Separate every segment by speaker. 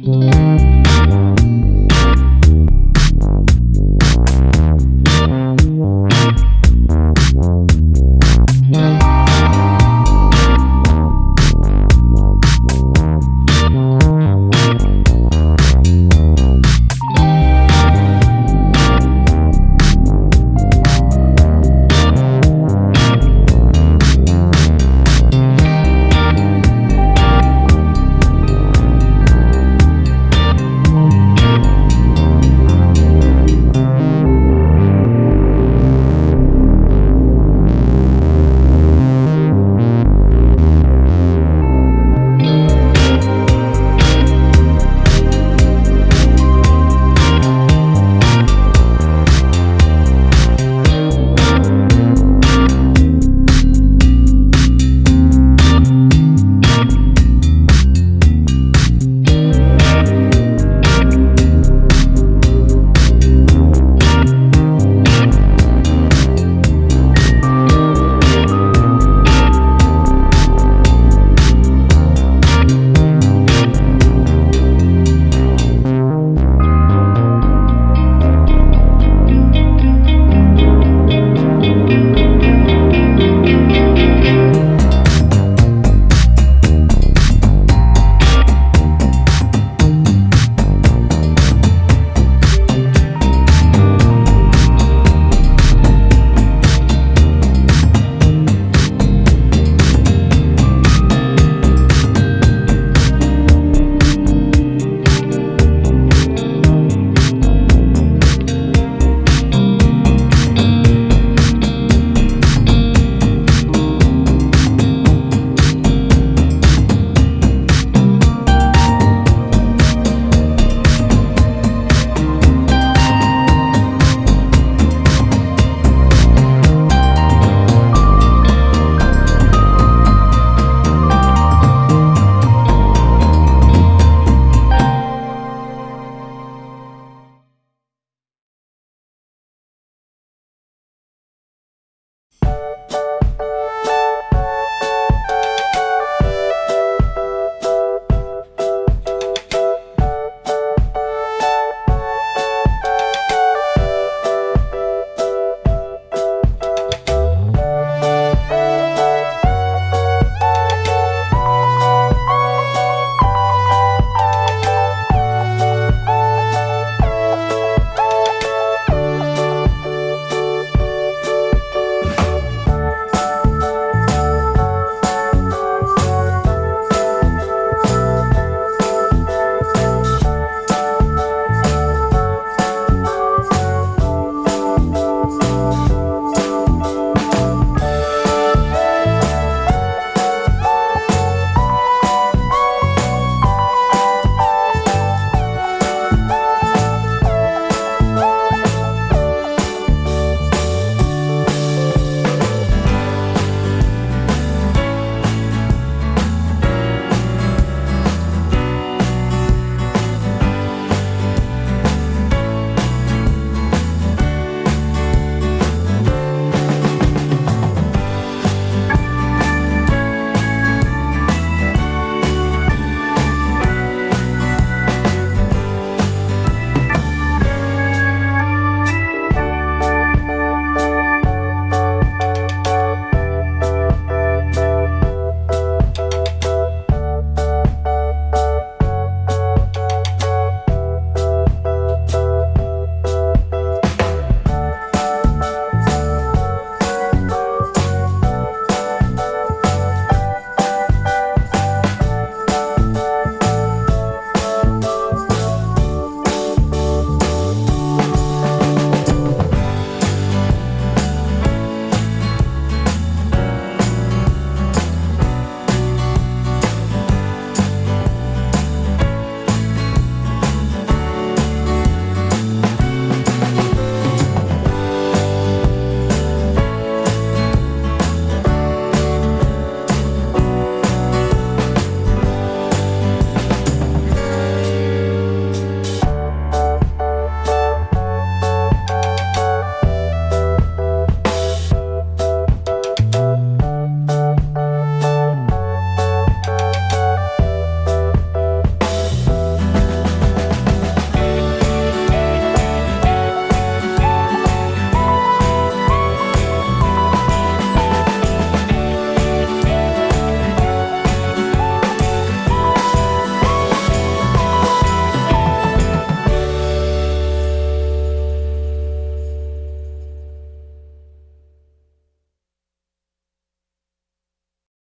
Speaker 1: Thank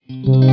Speaker 1: Mm-hmm.